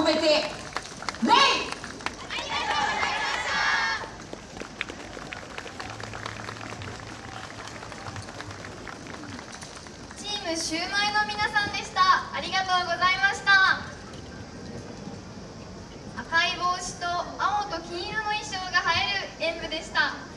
込めて礼チームシューマイの皆さんでした。ありがとうございました。赤い帽子と青と金色の衣装が映える演舞でした。